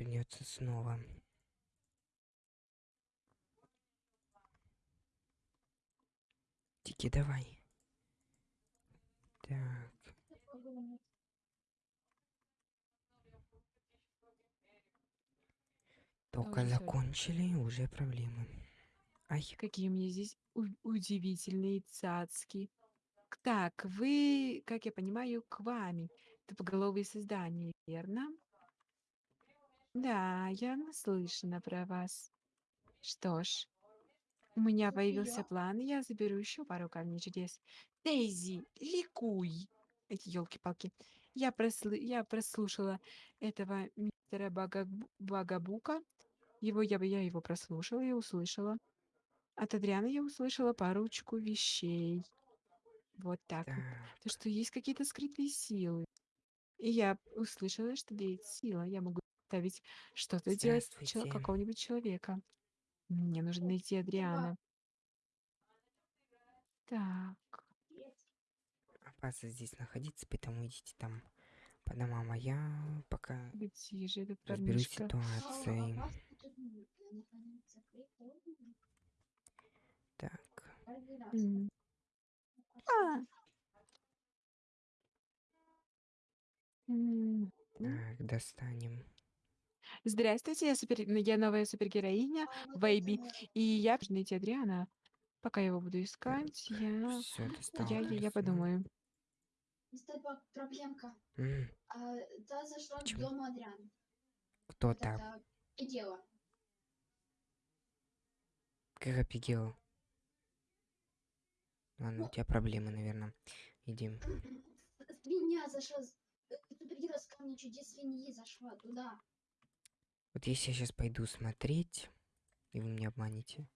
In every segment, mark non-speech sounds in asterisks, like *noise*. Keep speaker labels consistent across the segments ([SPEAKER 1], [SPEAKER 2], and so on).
[SPEAKER 1] Придется снова. Тики, давай. Так. Только
[SPEAKER 2] уже
[SPEAKER 1] закончили, уже проблемы. Ай,
[SPEAKER 2] Какие меня здесь удивительные цацки. Так, вы, как я понимаю, к вами. Тупоголовые создания, верно? Да, я наслышана про вас. Что ж, у меня появился план, я заберу еще пару камней чудес. Дейзи, ликуй! Эти елки-палки. Я, прослы- я прослушала этого мистера Багабу- Багабука. Его я бы я его прослушала и услышала. От Адриана я услышала парочку вещей. Вот так вот.
[SPEAKER 1] так.
[SPEAKER 2] То, что есть какие-то скрытые силы. И я услышала, что есть сила. Я могу ставить что-то делать чел-
[SPEAKER 1] Здравствуйте.
[SPEAKER 2] какого-нибудь человека. Мне нужно найти Адриана. Так.
[SPEAKER 1] Опасно здесь находиться, поэтому идите там по домам, а я пока
[SPEAKER 2] Где же этот
[SPEAKER 1] разберусь с
[SPEAKER 2] парнишка?
[SPEAKER 1] ситуацией. Так,
[SPEAKER 2] М. А! М.
[SPEAKER 1] так, достанем.
[SPEAKER 2] Здравствуйте, я, супер... ну, я новая супергероиня Вейби. И я должна найти Адриана. Пока я его буду искать, я...
[SPEAKER 1] Все, достал
[SPEAKER 2] Я, я, я
[SPEAKER 1] талисман.
[SPEAKER 2] подумаю.
[SPEAKER 3] Проблемка.
[SPEAKER 1] М,
[SPEAKER 3] А, та зашла к
[SPEAKER 1] Почему?
[SPEAKER 3] дому Адриана.
[SPEAKER 1] Кто
[SPEAKER 3] Вот
[SPEAKER 1] там?
[SPEAKER 3] это и дело.
[SPEAKER 1] Как офигел. Ладно, у тебя проблемы, наверное. Иди. *clears throat*
[SPEAKER 3] Свинья зашла. с- э, Супергерой с камня чудес свиньи зашла туда.
[SPEAKER 1] Вот если я сейчас пойду смотреть, и вы меня обманете.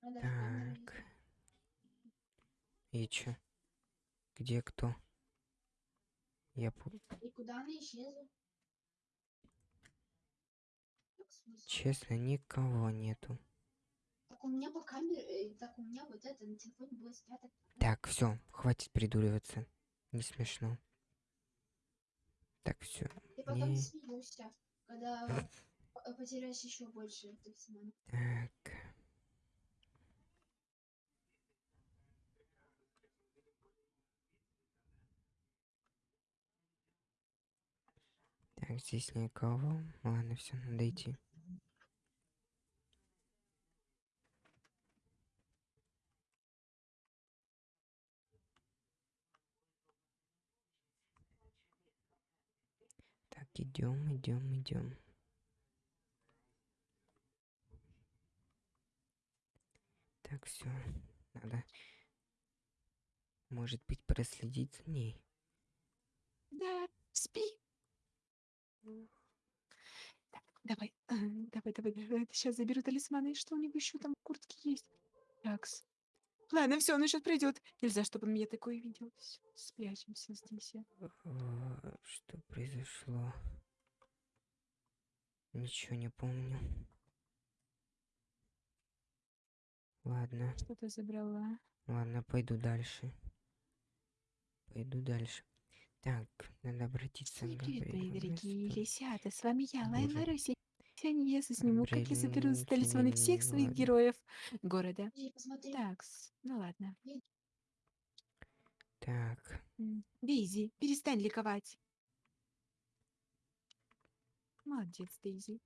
[SPEAKER 1] Так. И чё? Где кто? Я пу-
[SPEAKER 3] идти. И куда она исчезла?
[SPEAKER 1] Честно, никого нету.
[SPEAKER 3] Так у меня по камере, э, так у меня вот это на телефоне было спрятано.
[SPEAKER 1] Так, все, хватит придуриваться. Не смешно. Так, все.
[SPEAKER 3] Ты потом
[SPEAKER 1] Не.
[SPEAKER 3] смеешься, когда *laughs* потеряешь еще больше.
[SPEAKER 1] Так. Так, здесь никого. Ладно, все, надо идти. Идем, идем, идем. Так, все. Надо, может быть, проследить за ней.
[SPEAKER 2] Да, спи. Так, давай, э, давай, давай, давай. Сейчас заберу талисманы. Что у него еще там в куртке есть? Такс. Ладно, все, он сейчас придет. Нельзя, чтобы он меня такое видел. Всё, спрячемся здесь.
[SPEAKER 1] А, Что произошло? Ничего не помню. Ладно,
[SPEAKER 2] Что-то забрала.
[SPEAKER 1] ладно, пойду дальше. Пойду дальше. Так, надо обратиться к
[SPEAKER 2] Привет, мои дорогие лисята. С вами я, Лайла. Руси. Сегодня я сниму, как я соберу
[SPEAKER 1] Габриэль,
[SPEAKER 2] талисманы всех своих героев города. Такс, ну ладно.
[SPEAKER 1] Так,
[SPEAKER 2] Дейзи, перестань ликовать. Молодец, Дейзи.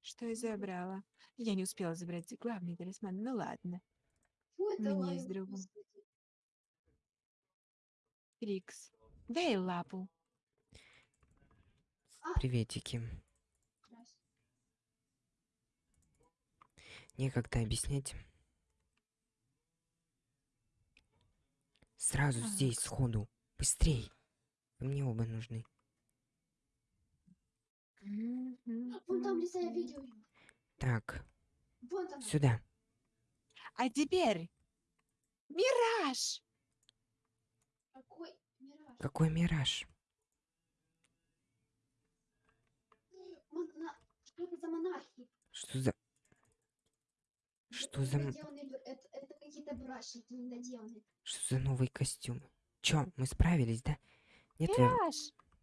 [SPEAKER 2] Что я забрала? Я не успела забрать главный талисман, ну ладно.
[SPEAKER 3] Фу,
[SPEAKER 2] меня
[SPEAKER 3] Лайла,
[SPEAKER 2] есть другом. Трикс, дай лапу.
[SPEAKER 1] приветики. Некогда объяснять. Сразу здесь,
[SPEAKER 2] Так.
[SPEAKER 1] сходу. Быстрей. Вы мне оба нужны.
[SPEAKER 3] Вон там лиса, я видел.
[SPEAKER 1] Так,
[SPEAKER 3] Вон там.
[SPEAKER 1] сюда.
[SPEAKER 2] А теперь Мираж!
[SPEAKER 3] Какой мираж?
[SPEAKER 1] Какой мираж?
[SPEAKER 3] Что это за монархи?
[SPEAKER 1] Что за... Что за...
[SPEAKER 3] Это, это какие-то брашники недоделанные.
[SPEAKER 1] Что за новый костюм? Чё, мы справились, да? Нет, я-
[SPEAKER 2] Мираж!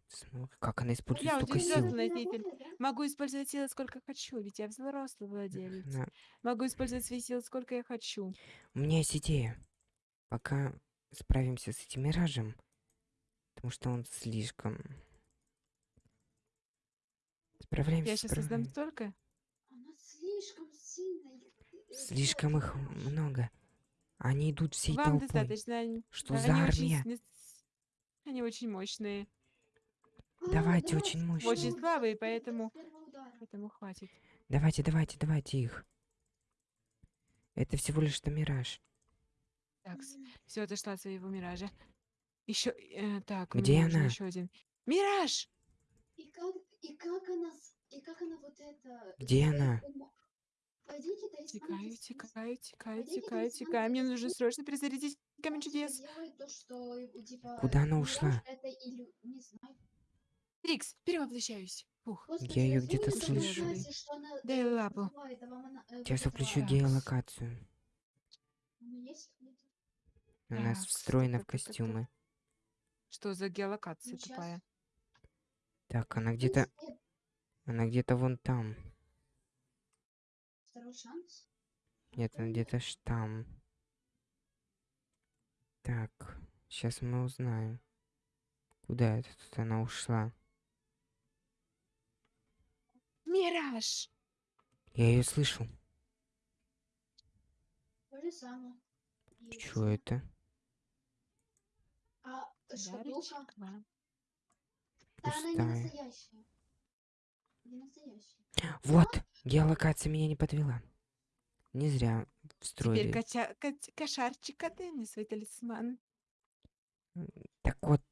[SPEAKER 1] Смотри, Как она использует
[SPEAKER 2] Я
[SPEAKER 1] столько сил.
[SPEAKER 3] да?
[SPEAKER 2] Могу использовать силы сколько хочу, ведь я взрослый владелец.
[SPEAKER 1] Она-
[SPEAKER 2] Могу использовать свои силы сколько я хочу.
[SPEAKER 1] У меня есть идея. Пока справимся с этим миражем, потому что он слишком... Справляемся,
[SPEAKER 2] Я сейчас создам столько.
[SPEAKER 3] Она слишком
[SPEAKER 1] Слишком их много. Они идут всей
[SPEAKER 2] Вам
[SPEAKER 1] толпой.
[SPEAKER 2] достаточно.
[SPEAKER 1] Что
[SPEAKER 2] они
[SPEAKER 1] за
[SPEAKER 2] очень
[SPEAKER 1] армия?
[SPEAKER 2] сни- Они очень мощные,
[SPEAKER 1] Давайте, очень мощные.
[SPEAKER 2] очень слабые, поэтому поэтому хватит.
[SPEAKER 1] Давайте, давайте, давайте их. Это всего лишь что мираж.
[SPEAKER 2] Так, все отошла от своего миража. Еще, так, у
[SPEAKER 1] Где она?
[SPEAKER 2] еще один. Мираж!
[SPEAKER 3] И как, и как она, и как она вот это...
[SPEAKER 1] Где
[SPEAKER 3] своим
[SPEAKER 1] она?
[SPEAKER 2] Текаю,
[SPEAKER 3] Пойдите,
[SPEAKER 2] текаю,
[SPEAKER 3] талисман
[SPEAKER 2] текаю. Мне нужно срочно перезарядить камень чудес.
[SPEAKER 3] э, типа,
[SPEAKER 1] Куда она ушла?
[SPEAKER 2] Трикс, перевоплощаюсь. Фух.
[SPEAKER 1] Я
[SPEAKER 3] разве
[SPEAKER 1] где-то
[SPEAKER 2] слышу.
[SPEAKER 3] она,
[SPEAKER 2] Дай
[SPEAKER 3] э,
[SPEAKER 2] лапу.
[SPEAKER 3] а э,
[SPEAKER 1] Сейчас включу геолокацию. У нас
[SPEAKER 2] Так,
[SPEAKER 1] встроена в костюмы.
[SPEAKER 2] Что за геолокация тупая?
[SPEAKER 1] Так, она где-то... Она где-то вон там.
[SPEAKER 3] Второй шанс.
[SPEAKER 1] Нет, она где-то ж там. Так, сейчас мы узнаем. Куда это тут она ушла?
[SPEAKER 2] Мираж!
[SPEAKER 1] Я ее слышу.
[SPEAKER 3] То же самое. Есть.
[SPEAKER 1] Что это?
[SPEAKER 3] А шкатулка? Да она не настоящая.
[SPEAKER 1] Вот! Геолокация меня не подвела. Не зря
[SPEAKER 2] Теперь
[SPEAKER 1] встроили.
[SPEAKER 2] кача- кать- кошарчик, отдай мне свой талисман.
[SPEAKER 1] Так вот...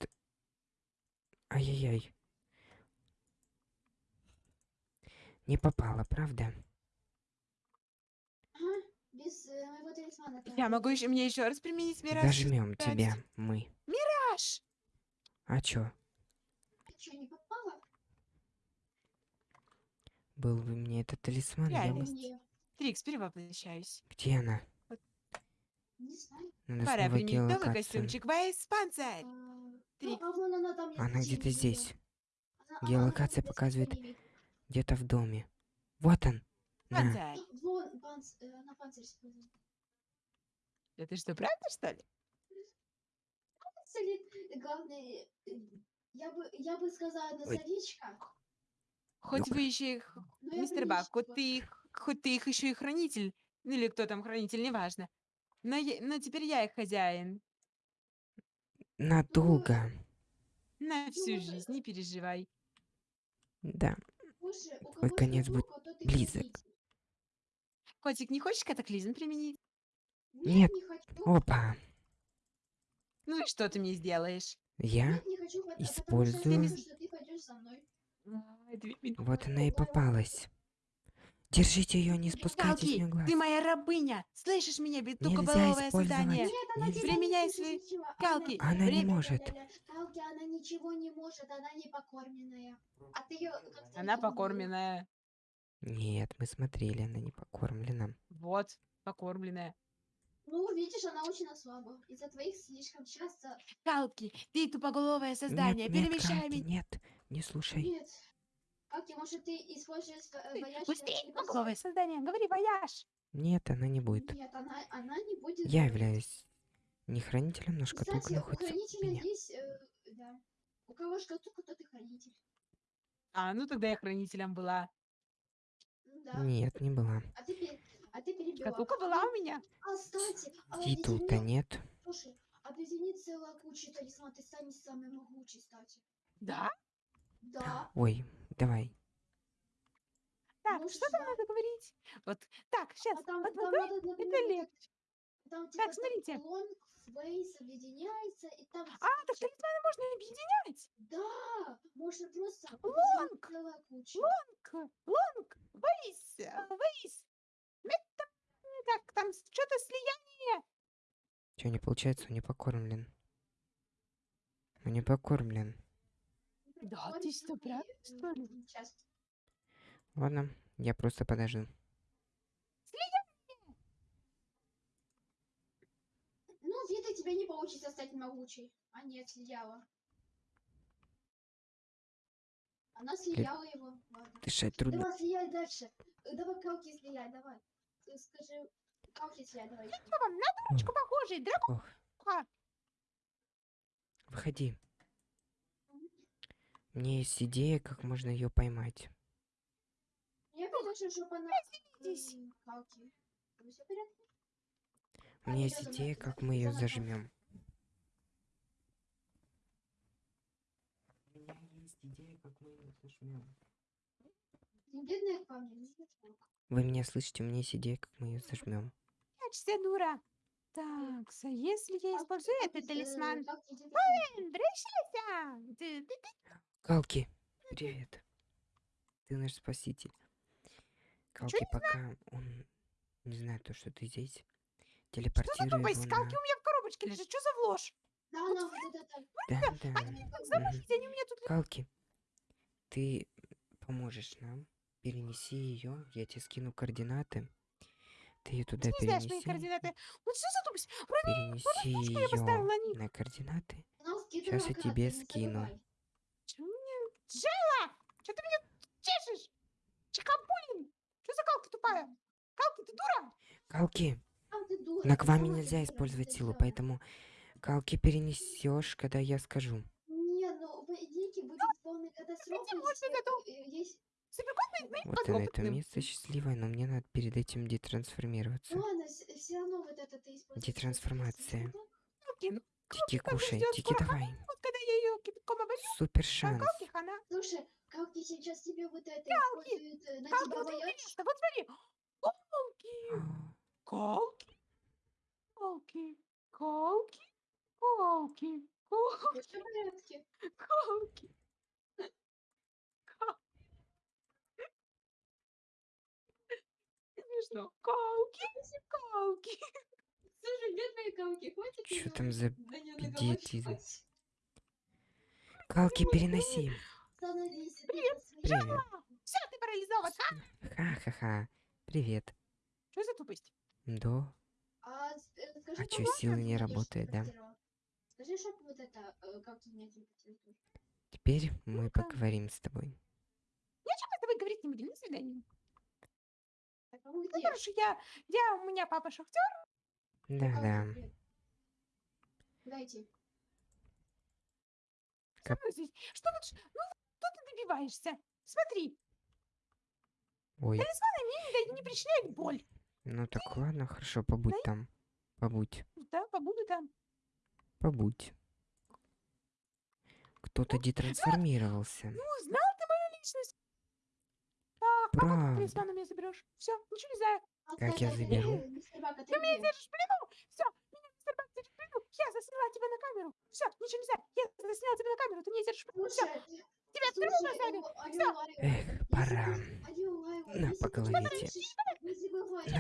[SPEAKER 1] Ай-яй-яй. Не попала, правда?
[SPEAKER 3] Ага, без э, моего талисмана.
[SPEAKER 2] Я могу еще мне еще раз применить мираж.
[SPEAKER 1] Дожмем
[SPEAKER 2] кстати.
[SPEAKER 1] тебя, мы.
[SPEAKER 2] Мираж!
[SPEAKER 1] А чё?
[SPEAKER 3] А чё, не попала?
[SPEAKER 1] Был бы мне этот талисман, я
[SPEAKER 2] Реально.
[SPEAKER 1] бы...
[SPEAKER 2] Трикс, перевоплощаюсь.
[SPEAKER 1] Где она?
[SPEAKER 3] не знаю.
[SPEAKER 1] Надо
[SPEAKER 2] Пора применить новый костюмчик. Вайс панцирь.
[SPEAKER 3] ну, а вон она я
[SPEAKER 1] где-то здесь. Геолокация показывает-. Где-то в доме. Вот он. На.
[SPEAKER 2] Панцирь.
[SPEAKER 3] Э, панцирь использует.
[SPEAKER 2] Это что, правда, что ли?
[SPEAKER 3] Главное, э, я бы, я бы сказала носовичка,
[SPEAKER 2] Хоть вы еще их,
[SPEAKER 3] я
[SPEAKER 2] мистер Бак, хоть
[SPEAKER 3] принесла.
[SPEAKER 2] ты их, хоть ты их еще и хранитель, ну или кто там хранитель, неважно. Но, я- но теперь я их хозяин.
[SPEAKER 1] Надолго.
[SPEAKER 2] На всю
[SPEAKER 3] вот,
[SPEAKER 2] жизнь, не переживай.
[SPEAKER 1] Да.
[SPEAKER 3] Кого
[SPEAKER 1] конец будет
[SPEAKER 3] и
[SPEAKER 1] близок.
[SPEAKER 2] Котик, не хочешь катаклизм применить?
[SPEAKER 1] Нет. Опа.
[SPEAKER 2] Ну и что ты мне сделаешь?
[SPEAKER 3] А я
[SPEAKER 1] использую- Вот она и попалась. Держите ее, не спускайте с
[SPEAKER 2] Галки,
[SPEAKER 1] нее глаз.
[SPEAKER 2] ты моя рабыня! Слышишь меня,
[SPEAKER 1] Нельзя
[SPEAKER 2] беднукоголовое
[SPEAKER 1] использовать.
[SPEAKER 2] создание?
[SPEAKER 3] Нет, она
[SPEAKER 1] Нельзя.
[SPEAKER 3] не
[SPEAKER 2] свои
[SPEAKER 3] ничего,
[SPEAKER 2] галки.
[SPEAKER 1] Она не
[SPEAKER 2] Время-
[SPEAKER 1] может.
[SPEAKER 3] Калки, она ничего не может, она не покорменная. А ты ее
[SPEAKER 2] Она
[SPEAKER 3] не
[SPEAKER 2] покорменная.
[SPEAKER 1] Нет, мы смотрели, она не покормлена.
[SPEAKER 2] Вот, покормленная.
[SPEAKER 3] Ну, видишь, она очень слаба. Из-за твоих слишком часто...
[SPEAKER 2] Калки, ты тупоголовое создание,
[SPEAKER 1] нет, нет,
[SPEAKER 2] перемещай
[SPEAKER 1] Калки,
[SPEAKER 2] меня.
[SPEAKER 1] нет, не слушай.
[SPEAKER 3] Нет. Калки, может, ты используешь э, вояж...
[SPEAKER 2] Быстрее, тупоголовое создание, говори вояж.
[SPEAKER 1] Нет, она не будет.
[SPEAKER 3] Нет, она, она не будет...
[SPEAKER 1] Я являюсь не хранителем, но шкатулка
[SPEAKER 3] Кстати, у
[SPEAKER 1] находится у
[SPEAKER 3] хранителя
[SPEAKER 1] меня.
[SPEAKER 3] есть... э, да. У кого шкатулка, тот и хранитель.
[SPEAKER 2] А, ну тогда я хранителем была.
[SPEAKER 3] Да.
[SPEAKER 1] Нет, не была.
[SPEAKER 3] А ты, а ты перебила.
[SPEAKER 2] Шкатулка была у меня.
[SPEAKER 3] А, кстати, а
[SPEAKER 1] Титул-то
[SPEAKER 3] объедини-
[SPEAKER 1] нет.
[SPEAKER 3] Слушай, объедини целая куча талисман, ты станешь самый могучий, кстати.
[SPEAKER 2] Да?
[SPEAKER 3] Да.
[SPEAKER 1] Ой, давай.
[SPEAKER 2] Так,
[SPEAKER 3] Может,
[SPEAKER 2] что там надо говорить? Вот, так, сейчас,
[SPEAKER 3] А там,
[SPEAKER 2] вот,
[SPEAKER 3] там
[SPEAKER 2] вот,
[SPEAKER 3] надо,
[SPEAKER 2] это легче.
[SPEAKER 3] Там, типа,
[SPEAKER 2] Так, смотрите.
[SPEAKER 3] Там лонг, фейс объединяется, и там...
[SPEAKER 2] А, так талисманы можно объединять.
[SPEAKER 3] Да, можно просто...
[SPEAKER 2] Лонг! Лонг, лонг, вейс, вейс. Это, так, там что-то слияние.
[SPEAKER 1] Что, не получается, он не покормлен. Он не покормлен.
[SPEAKER 2] Да, ты что, правда, что ли?
[SPEAKER 3] Сейчас.
[SPEAKER 1] Ладно, я просто подожду.
[SPEAKER 3] Ну, видно, тебе не получится стать могучей. А нет, слияла. Она слияла его. Ладно.
[SPEAKER 1] Дышать трудно.
[SPEAKER 3] Давай слияй дальше. Э, Давай калки слияй, давай. Э, Скажи, калки слияй, давай.
[SPEAKER 2] Что вам на дурочку похожий?
[SPEAKER 1] Ох,
[SPEAKER 2] Дракуха.
[SPEAKER 1] выходи. У меня есть идея, как можно ее поймать.
[SPEAKER 3] Я хочу, чтобы она...
[SPEAKER 2] Здесь.
[SPEAKER 1] У меня есть идея, как мы ее зажмем. У меня есть идея, как мы ее зажмем. Вы меня слышите? У меня есть идея, как мы ее зажмем.
[SPEAKER 2] Прячься, дура. Так, а если я использую этот талисман?
[SPEAKER 3] Калки, иди
[SPEAKER 1] Калки, привет. Ты наш спаситель. Калки, пока он не знает то, что ты здесь,
[SPEAKER 2] Что за
[SPEAKER 1] телепортируй
[SPEAKER 2] тупость?
[SPEAKER 1] его
[SPEAKER 2] Скалки
[SPEAKER 1] на...
[SPEAKER 2] у меня в коробочке лежит. Что за ложь?
[SPEAKER 3] Да, она вот это...
[SPEAKER 1] Да, да.
[SPEAKER 2] Как замучить? Они у меня тут...
[SPEAKER 1] Калки, ты поможешь нам. Перенеси ее. Я тебе скину координаты. Ты ее туда
[SPEAKER 2] Ты не знаешь мои
[SPEAKER 1] перенеси.
[SPEAKER 2] координаты. Вот что за тупость?
[SPEAKER 1] Перенеси ее на координаты. Щас я
[SPEAKER 3] калки,
[SPEAKER 1] тебе скину.
[SPEAKER 2] Джейла! Что ты меня чешешь? Чикабулин! Что за калки тупая? Калки, ты дура?
[SPEAKER 1] Калки, на кваме
[SPEAKER 3] сама
[SPEAKER 1] нельзя использовать силу, поэтому Калки перенесешь, когда я скажу.
[SPEAKER 3] Не, ну будет катастрофа.
[SPEAKER 2] вот
[SPEAKER 1] на это
[SPEAKER 2] подопытным.
[SPEAKER 1] место счастливое, но мне надо перед этим детрансформироваться.
[SPEAKER 3] Ну ладно, все равно вот это ты используешь.
[SPEAKER 1] Детрансформация.
[SPEAKER 2] Ну,
[SPEAKER 1] Тики, кушай, тики, давай.
[SPEAKER 2] вот когда я ее кипятком оболью,
[SPEAKER 1] Супер шанс.
[SPEAKER 3] Слушай, как ты сейчас тебе вот это
[SPEAKER 2] Калки,
[SPEAKER 3] используют, э, на
[SPEAKER 2] Калки,
[SPEAKER 3] тебя
[SPEAKER 2] вот
[SPEAKER 3] боятся?
[SPEAKER 2] вот смотри. Калки,
[SPEAKER 1] А,
[SPEAKER 2] калки, калки, калки, калки, калки,
[SPEAKER 3] Всё в порядке.
[SPEAKER 2] калки. Кал- Смешно. Калки, калки.
[SPEAKER 3] Слушай, бедные калки, хватит её
[SPEAKER 1] там за идиотизм?
[SPEAKER 3] наговаривать.
[SPEAKER 1] Калки, переноси.
[SPEAKER 2] Привет.
[SPEAKER 1] Привет.
[SPEAKER 2] Все, ты парализован.
[SPEAKER 1] Ха-ха-ха. Привет.
[SPEAKER 2] Что за тупость?
[SPEAKER 1] Да.
[SPEAKER 3] А, э, скажи,
[SPEAKER 1] А сила
[SPEAKER 3] ты
[SPEAKER 1] не работает, да?
[SPEAKER 3] Скажи, чтоб вот это, э, как ты меня.
[SPEAKER 1] Теперь мы
[SPEAKER 2] Ну-ка.
[SPEAKER 1] поговорим с тобой.
[SPEAKER 2] Ничего мы с тобой говорить не будем. До свидания.
[SPEAKER 3] Так, а
[SPEAKER 2] Ну,
[SPEAKER 3] где?
[SPEAKER 2] хорошо, я, я, у меня папа шахтер.
[SPEAKER 1] Да-да. Кап-
[SPEAKER 2] здесь. Что тут, ну, что ты добиваешься? Смотри,
[SPEAKER 1] Ой,
[SPEAKER 2] мне не, да- не причиняют боль.
[SPEAKER 1] ну так ладно, хорошо, побудь там. Побудь,
[SPEAKER 2] Да, побуду там.
[SPEAKER 1] побудь. Кто-то детрансформировался.
[SPEAKER 2] Ну, знал ты мою личность. Так, а как ты у меня заберешь? Все, ничего не знаю.
[SPEAKER 3] А,
[SPEAKER 1] Как я заберу?
[SPEAKER 3] ты
[SPEAKER 2] меня держишь в плену. Все, меня мистер Бак держит в плену. Я засняла тебя на камеру. Все, ничего нельзя. Я засняла тебя на камеру. Ты меня держишь в плену. Все, тебя в тюрьму
[SPEAKER 3] слушай,
[SPEAKER 2] посадят.
[SPEAKER 3] Алё,
[SPEAKER 1] Эх, пора. На, по голове. На,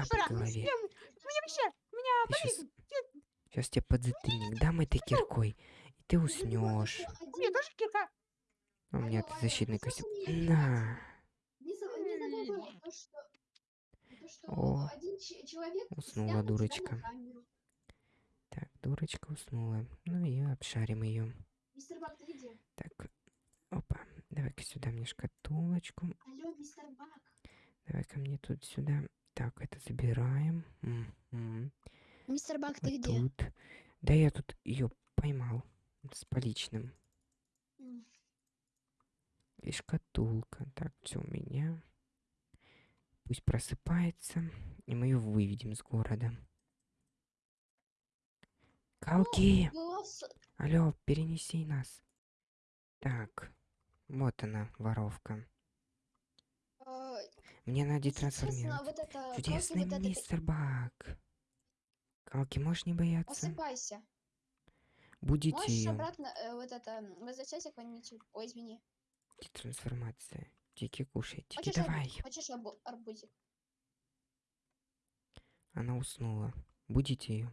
[SPEAKER 1] по голове.
[SPEAKER 2] Меня вообще, у меня болезнь.
[SPEAKER 1] сейчас тебе подзатыльник дам этой киркой, и ты уснешь.
[SPEAKER 2] У меня тоже кирка.
[SPEAKER 1] У меня защитный костюм. На,
[SPEAKER 2] М.
[SPEAKER 3] то, что то, что
[SPEAKER 1] О,
[SPEAKER 3] один че- человек
[SPEAKER 1] уснула дурочка. так, дурочка уснула. Ну и обшарим ее.
[SPEAKER 3] Мистер Бак, ты где?
[SPEAKER 1] Так, опа, давай-ка сюда мне шкатулочку.
[SPEAKER 3] Алло, мистер Бак.
[SPEAKER 1] Давай-ка мне тут сюда. Так, это забираем. Мгм.
[SPEAKER 3] Мистер Бак,
[SPEAKER 1] Вот тут. Да я тут ее поймал с поличным. И шкатулка. Так, все у меня. Пусть просыпается, и мы ее выведем с города. Калки! Алло, перенеси нас. Так, вот она, воровка. Мне надо детрансформировать.
[SPEAKER 3] вот это,
[SPEAKER 1] Чудесный
[SPEAKER 3] вот это
[SPEAKER 1] мистер Бак. Калки, можешь не бояться?
[SPEAKER 3] Просыпайся.
[SPEAKER 1] Будете
[SPEAKER 3] Можешь обратно э, вот это возвращайся к. Ой, извини.
[SPEAKER 1] Детрансформация. Тики, кушай. Тики,
[SPEAKER 3] Хочешь,
[SPEAKER 1] давай.
[SPEAKER 3] хочешь арбу- арбузик?
[SPEAKER 1] Она уснула. Будете ее.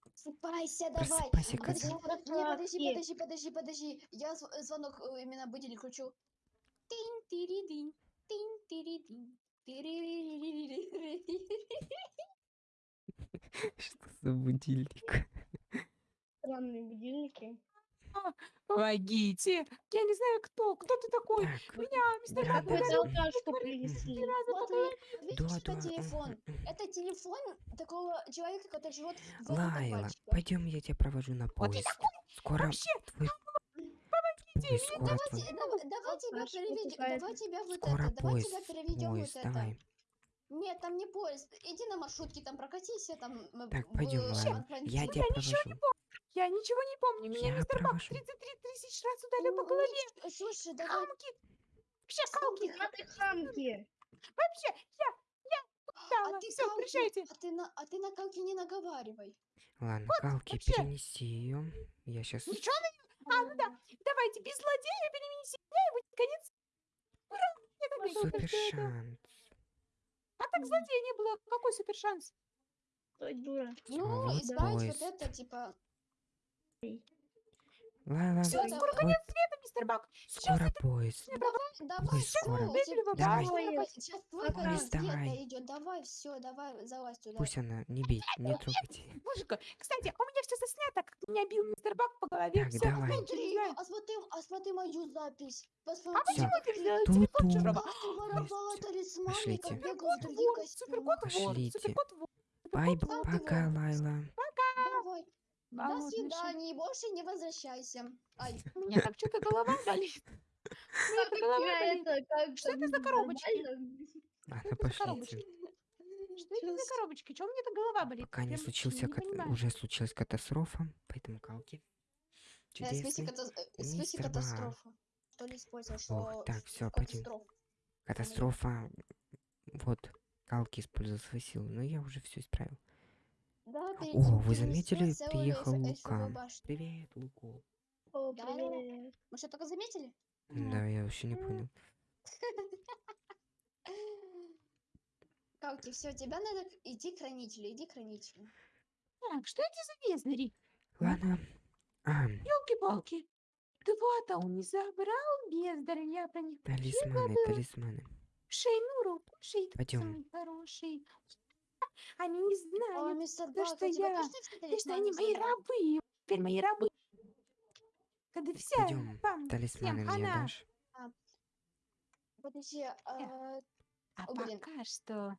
[SPEAKER 3] Просыпайся, давай.
[SPEAKER 1] Просыпайся,
[SPEAKER 3] Подожди, подожди, подожди, подожди, подожди, подожди. Я зв- звонок э, именно будильник кручу. Тинь, тири динь, тинь, тири динь.
[SPEAKER 1] Что за будильник?
[SPEAKER 4] Странные будильники. *laughs*
[SPEAKER 2] Помогите! Я не знаю, кто. Кто ты такой?
[SPEAKER 1] Так,
[SPEAKER 2] Меня, мистер
[SPEAKER 1] Да,
[SPEAKER 2] Бак,
[SPEAKER 1] да, да.
[SPEAKER 4] алкашку принесли.
[SPEAKER 2] раза
[SPEAKER 3] Смотри,
[SPEAKER 2] поговорил.
[SPEAKER 3] видишь,
[SPEAKER 1] да,
[SPEAKER 3] это
[SPEAKER 1] да.
[SPEAKER 3] телефон. Это телефон такого человека, который живет в
[SPEAKER 1] Лайла, пойдем, я тебя провожу на
[SPEAKER 2] Вот
[SPEAKER 1] поезд. Скоро
[SPEAKER 2] Вообще,
[SPEAKER 1] твой поезд, скоро твой,
[SPEAKER 3] Давайте, дав- давай тебя переведем, давай тебя вот
[SPEAKER 1] скоро
[SPEAKER 3] это, давай
[SPEAKER 1] поезд,
[SPEAKER 3] тебя переведем
[SPEAKER 1] поезд,
[SPEAKER 3] вот это.
[SPEAKER 1] давай.
[SPEAKER 3] Нет, там не поезд. Иди на маршрутке, там прокатись, там.
[SPEAKER 1] Так, пойдем,
[SPEAKER 3] э,
[SPEAKER 1] Лайла, я тебя провожу.
[SPEAKER 2] Я ничего не помню. Меня
[SPEAKER 1] Я
[SPEAKER 2] мистер Бак
[SPEAKER 1] провожу.
[SPEAKER 2] 33 тысяч раз ударил по голове.
[SPEAKER 3] Слушай, давай.
[SPEAKER 2] Хамки. Вообще, халки.
[SPEAKER 4] А ты хамки.
[SPEAKER 2] Вообще, я, я
[SPEAKER 3] А
[SPEAKER 2] устала.
[SPEAKER 3] ты
[SPEAKER 2] Все, приезжайте.
[SPEAKER 3] А ты на, а ты на Калки не наговаривай.
[SPEAKER 1] Ладно, Калки,
[SPEAKER 2] вообще.
[SPEAKER 1] перенеси ее. Я сейчас...
[SPEAKER 2] Ничего на А, ну да. Давайте, без злодея перенеси и будет конец. Ура! Я так
[SPEAKER 1] Супер
[SPEAKER 2] думала, что это-
[SPEAKER 1] шанс.
[SPEAKER 2] А так злодея не было. Какой супер шанс?
[SPEAKER 4] Дура.
[SPEAKER 3] Ну,
[SPEAKER 1] вот поезд.
[SPEAKER 3] вот это, типа.
[SPEAKER 1] Лайла,
[SPEAKER 2] Всё,
[SPEAKER 3] Всё,
[SPEAKER 2] скоро
[SPEAKER 3] давай.
[SPEAKER 2] конец света, мистер Бак. Сейчас
[SPEAKER 1] скоро поезд.
[SPEAKER 3] Давай,
[SPEAKER 1] Ой, скоро. Давай.
[SPEAKER 3] Скоро Сейчас твой
[SPEAKER 4] Давай,
[SPEAKER 3] конец света
[SPEAKER 1] давай.
[SPEAKER 3] идет. Давай, все, давай, залазь туда.
[SPEAKER 1] Пусть она, не бейте, не трогайте.
[SPEAKER 2] Божечка, кстати, у меня все заснято, как меня бил мистер Бак по голове.
[SPEAKER 1] Так,
[SPEAKER 2] Всё,
[SPEAKER 1] давай.
[SPEAKER 2] не
[SPEAKER 3] Смотри,
[SPEAKER 2] знаю.
[SPEAKER 3] а смотри, а смотри мою запись.
[SPEAKER 2] А
[SPEAKER 3] Посмотри,
[SPEAKER 2] почему ты
[SPEAKER 1] Ту-ту.
[SPEAKER 2] телефон чужого?
[SPEAKER 1] Пошлите.
[SPEAKER 3] как бегал в
[SPEAKER 2] Суперкот
[SPEAKER 3] костюмах.
[SPEAKER 2] суперкот вор,
[SPEAKER 1] Пошлите. Бай.
[SPEAKER 3] Сам ты
[SPEAKER 1] пока,
[SPEAKER 3] вор. Давай, до
[SPEAKER 2] шей.
[SPEAKER 3] свидания, больше не возвращайся. Ай, *laughs*
[SPEAKER 2] У меня так что-то голова *laughs* болит. Так голова болит. Что это за коробочки?
[SPEAKER 1] Пошлите.
[SPEAKER 2] коробочки? Что это за коробочки? Чего у меня так голова болит?
[SPEAKER 1] Пока не случился, уже случилась катастрофа, поэтому Калки.
[SPEAKER 3] э, в смысле
[SPEAKER 1] Чудесный.
[SPEAKER 3] э, смысле
[SPEAKER 1] Бак.
[SPEAKER 3] катастрофа. То ли использовал, что
[SPEAKER 1] Ох, так,
[SPEAKER 3] в
[SPEAKER 1] всё, пойдём.
[SPEAKER 3] катастрофу.
[SPEAKER 1] Катастрофа. Вот, Калки использовал свои силы, но я уже все исправил. О, вы заметили, приехал Лука. Привет, Луку.
[SPEAKER 4] О, привет.
[SPEAKER 3] Мы что, только заметили?
[SPEAKER 1] Да, я вообще не понял. *laughs*
[SPEAKER 3] Калки, все, тебя надо идти к хранителю, иди к хранителю.
[SPEAKER 2] Так, что эти за бездари?
[SPEAKER 1] Ладно.
[SPEAKER 2] Елки-палки. Два-то он не забрал бездарь, я про них
[SPEAKER 1] талисманы, талисманы.
[SPEAKER 2] Шейнуру, кушай,
[SPEAKER 1] Пойдём.
[SPEAKER 2] самый хороший. Они не знают,
[SPEAKER 3] мистер
[SPEAKER 2] да
[SPEAKER 3] Бак,
[SPEAKER 2] что я-
[SPEAKER 3] все
[SPEAKER 2] да что они мои рабы. Теперь мои рабы. Когда вся
[SPEAKER 1] Пойдем,
[SPEAKER 2] вам
[SPEAKER 1] талисманы
[SPEAKER 2] всем
[SPEAKER 1] мне
[SPEAKER 2] хана.
[SPEAKER 1] дашь?
[SPEAKER 3] Подожди, а,
[SPEAKER 2] А
[SPEAKER 3] О, блин.
[SPEAKER 2] пока что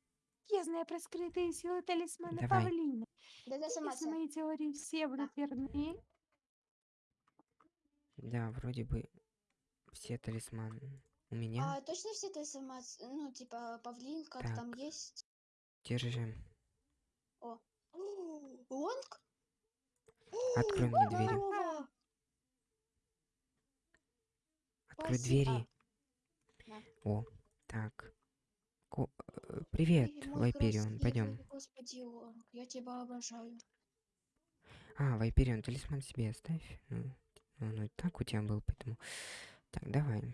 [SPEAKER 2] я знаю про скрытые силы талисмана
[SPEAKER 1] Давай.
[SPEAKER 2] Павлина.
[SPEAKER 3] да-да, сама
[SPEAKER 2] Если мои теории все будут верны,
[SPEAKER 1] Да, вроде бы все талисманы у меня.
[SPEAKER 3] А точно все талисманы, ну, типа, павлин, как там
[SPEAKER 1] Так.
[SPEAKER 3] есть?
[SPEAKER 1] Держи.
[SPEAKER 3] О, Лонг?
[SPEAKER 1] Открой мне двери. Открой двери. О, так. Ко- э, Привет, Вайперион, пойдем.
[SPEAKER 3] Господи, Лонг, я тебя обожаю.
[SPEAKER 1] А, Вайперион, талисман себе оставь. Ну, он и так у тебя был, поэтому... Так, давай.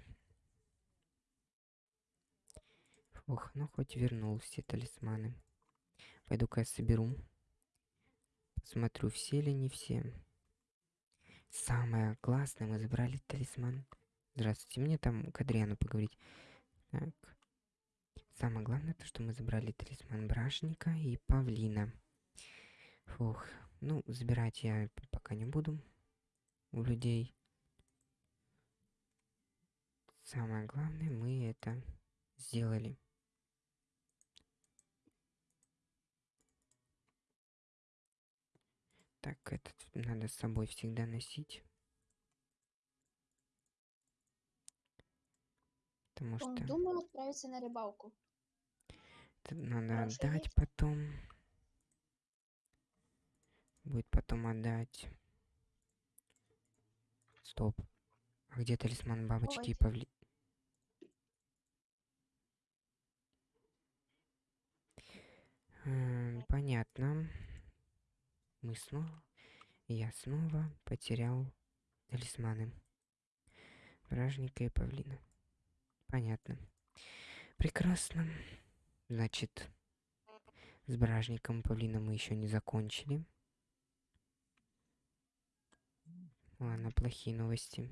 [SPEAKER 1] Ох, ну хоть вернул все талисманы. Пойду-ка я соберу. Посмотрю, все ли не все. Самое классное, мы забрали талисман. Здравствуйте, мне там к Адриану поговорить. Так. Самое главное, то, что мы забрали талисман Брашника и Павлина. Фух, ну, забирать я пока не буду у людей. Самое главное, мы это сделали. Так, этот надо с собой всегда носить. Потому
[SPEAKER 3] Он
[SPEAKER 1] что
[SPEAKER 3] думал отправиться на рыбалку.
[SPEAKER 1] это надо
[SPEAKER 3] Хорошая
[SPEAKER 1] отдать
[SPEAKER 3] вещь.
[SPEAKER 1] потом. Будет потом отдать. Стоп. А где талисман бабочки и павли? М, Понятно. Мы снова... Я снова потерял талисманы. Бражника и павлина. Понятно. Прекрасно. Значит, с бражником и павлином мы еще не закончили. Ладно, плохие новости.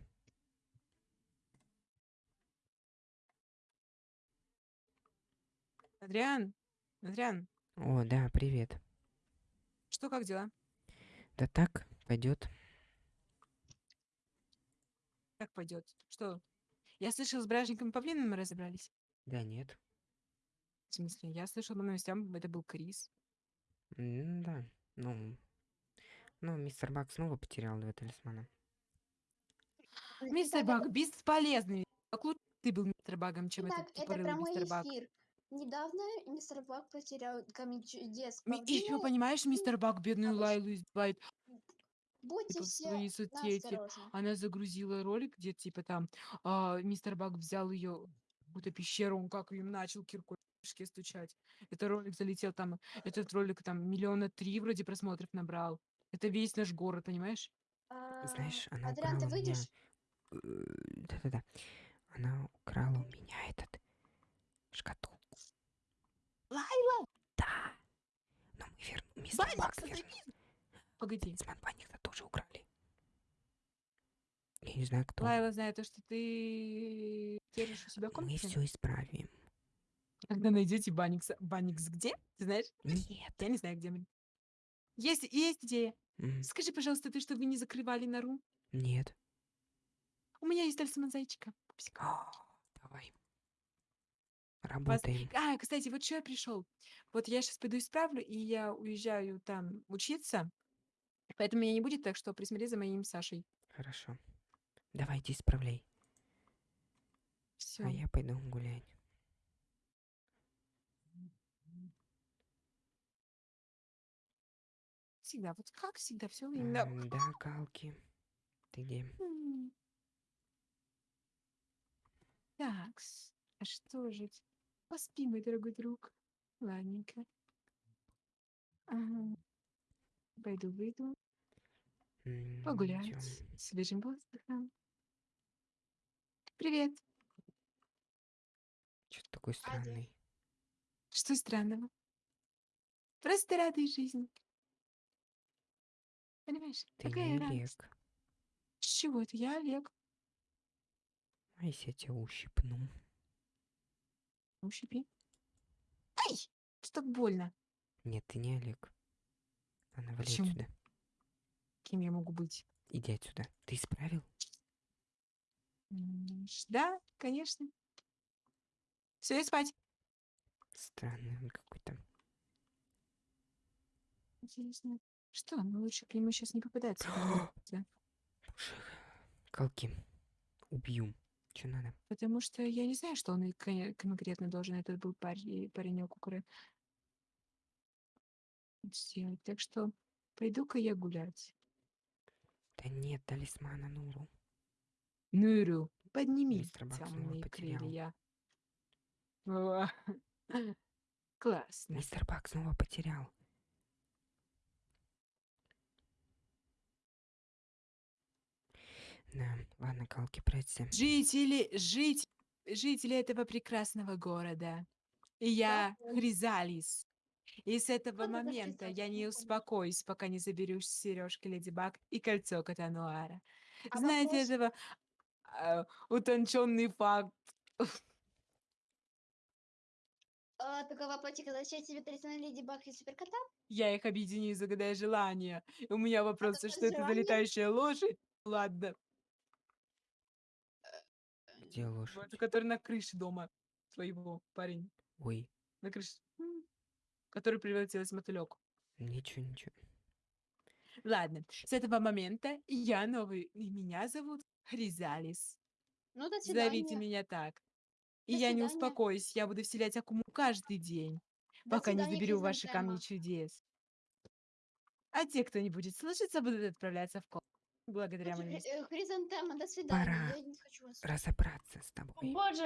[SPEAKER 2] Адриан, Адриан,
[SPEAKER 1] О, да, привет.
[SPEAKER 2] что как дела?
[SPEAKER 1] Да так, пойдет.
[SPEAKER 2] как пойдет? Что? Я слышал, с бражником павлином мы разобрались.
[SPEAKER 1] Да нет.
[SPEAKER 2] В смысле, я слышал по новостям, это был Крис.
[SPEAKER 1] М, Да, ну... Ну, мистер Бак снова потерял два талисмана.
[SPEAKER 2] Мистер Баг бесполезный. Как лучше ты был мистер Багом, чем
[SPEAKER 3] Итак,
[SPEAKER 2] этот
[SPEAKER 3] это
[SPEAKER 2] тупорылый
[SPEAKER 3] прямой
[SPEAKER 2] мистер Баг.
[SPEAKER 3] Недавно мистер Бак потерял камень чудес.
[SPEAKER 2] Ми- Еще,
[SPEAKER 3] Павлина.
[SPEAKER 2] понимаешь, мистер Баг бедную Лайлу избивает.
[SPEAKER 3] Будьте
[SPEAKER 2] типа, в
[SPEAKER 3] все
[SPEAKER 2] своей соцсети. Она загрузила ролик, где типа там а, мистер Баг взял ее в какую-то пещеру, он как им начал киркой башке стучать. Это ролик залетел там, этот ролик там миллиона три вроде просмотров набрал. Это весь наш город, понимаешь?
[SPEAKER 3] А,
[SPEAKER 1] Знаешь, она
[SPEAKER 3] Адриан, ты
[SPEAKER 1] украла меня...
[SPEAKER 3] выйдешь?
[SPEAKER 1] э, Да-да-да. Она украла у меня этот... Шкатулку.
[SPEAKER 2] Лайла!
[SPEAKER 1] Да. Но мы вер... Мистер Бак
[SPEAKER 2] Банникса,
[SPEAKER 1] вернул.
[SPEAKER 2] Погоди.
[SPEAKER 1] Талисман Банникса тоже украли. Я не знаю, кто.
[SPEAKER 2] Лайла знает то, что ты держишь у себя в
[SPEAKER 1] Мы все исправим.
[SPEAKER 2] Когда найдете Банникса. Банникс где? Ты знаешь?
[SPEAKER 1] Нет.
[SPEAKER 2] Я не знаю, где мы. Есть, есть идея.
[SPEAKER 1] М,
[SPEAKER 2] Скажи, пожалуйста, ты, чтобы вы не закрывали нору?
[SPEAKER 1] Нет.
[SPEAKER 2] У меня есть талисман зайчика. Пупсик.
[SPEAKER 1] Давай.
[SPEAKER 2] Вас-
[SPEAKER 1] Работаем.
[SPEAKER 2] А, кстати, вот что я пришел. Вот я сейчас пойду исправлю, и я уезжаю там учиться. Поэтому меня не будет, так что присмотри за моим Сашей.
[SPEAKER 1] Хорошо. Давайте исправляй.
[SPEAKER 2] Все.
[SPEAKER 1] А я пойду гулять.
[SPEAKER 2] Всегда, вот как всегда, все именно.
[SPEAKER 1] М, Да, Калки. Ты где?
[SPEAKER 2] М. Такс. А что же? Поспи, мой дорогой друг. Ладненько. Ага. Пойду выйду, погулять, свежим воздухом. Привет.
[SPEAKER 1] Чё ты такой странный?
[SPEAKER 2] Что странного? Просто радуй жизни. Понимаешь?
[SPEAKER 1] Ты
[SPEAKER 2] Такая
[SPEAKER 1] не
[SPEAKER 2] радость.
[SPEAKER 1] Олег.
[SPEAKER 2] С чего это? Я Олег.
[SPEAKER 1] А если я тебя ущипну?
[SPEAKER 2] Ущипи. Ай! Что так больно?
[SPEAKER 1] Нет, ты не Олег. Ладно, вали
[SPEAKER 2] Почему?
[SPEAKER 1] отсюда.
[SPEAKER 2] Кем я могу быть?
[SPEAKER 1] Иди отсюда. Ты исправил?
[SPEAKER 2] М, ш- Да, конечно. Все, и спать.
[SPEAKER 1] Странный он какой-то.
[SPEAKER 2] Интересно. Что? Ну лучше к нему сейчас не попадаться. *gasps*
[SPEAKER 1] Боже, Калки. Убью. Че надо?
[SPEAKER 2] Потому что я не знаю, что он и конкретно должен этот был парень, паренек укра- сделать. Так что пойду-ка я гулять.
[SPEAKER 1] Да нет, талисмана Нуру.
[SPEAKER 2] Нуру, подними
[SPEAKER 1] Мистер Бак снова
[SPEAKER 2] темные
[SPEAKER 1] потерял.
[SPEAKER 2] крылья. О, *laughs* Классно.
[SPEAKER 1] Мистер Бак снова потерял. Да, ладно, Калки, прячься.
[SPEAKER 2] Жители, жить, жители этого прекрасного города. И я Хризалис. И с этого
[SPEAKER 3] это
[SPEAKER 2] момента я не успокоюсь, пока не заберу сережки Леди Баг и кольцо Катануара.
[SPEAKER 3] А
[SPEAKER 2] Знаете
[SPEAKER 3] вопрос-
[SPEAKER 2] этого а, утонченный факт?
[SPEAKER 3] А, такой вопросик, а зачем тебе талисман Леди Баг и Суперкота?
[SPEAKER 2] Я их объединю, загадая желание. И у меня вопрос, а что это за
[SPEAKER 3] желание?
[SPEAKER 2] летающая лошадь? Ладно,
[SPEAKER 1] Где лошадь?
[SPEAKER 2] который на крыше дома твоего парень.
[SPEAKER 1] Ой,
[SPEAKER 2] На крыше. Который превратилась в мотылек.
[SPEAKER 1] ничего, ничего.
[SPEAKER 2] Ладно, с этого момента я новый, и меня зовут Хризалис.
[SPEAKER 3] Ну, до свидания.
[SPEAKER 2] Зовите меня так. И
[SPEAKER 3] До
[SPEAKER 2] я не успокоюсь, я буду вселять Акуму каждый день,
[SPEAKER 3] До
[SPEAKER 2] пока не
[SPEAKER 3] свидания,
[SPEAKER 2] заберу ваши камни чудес. А те, кто не будет слушаться, будут отправляться в кол. Благодаря
[SPEAKER 3] Хри-
[SPEAKER 2] моим
[SPEAKER 3] э, Хризантема, до свидания.
[SPEAKER 1] Пора.
[SPEAKER 3] Я не хочу вас.
[SPEAKER 1] Разобраться с тобой.
[SPEAKER 4] Боже,